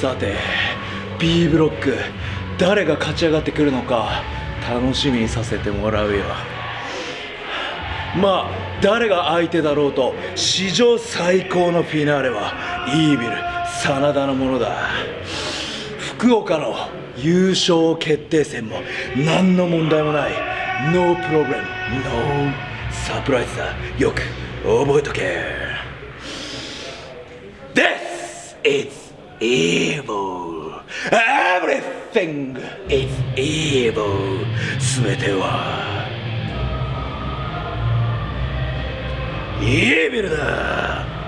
さて B ブロック誰が勝ち上がってくるのか楽しみにさせてもらうよ。まあ誰が相手だろうと史上最高のフィナーレはイービル真田のものだ。福岡の優勝決定戦も何の問題もない。No problem No サプライズだ。よく覚えとけ。This is evil Everything is evil すべてはイービルだ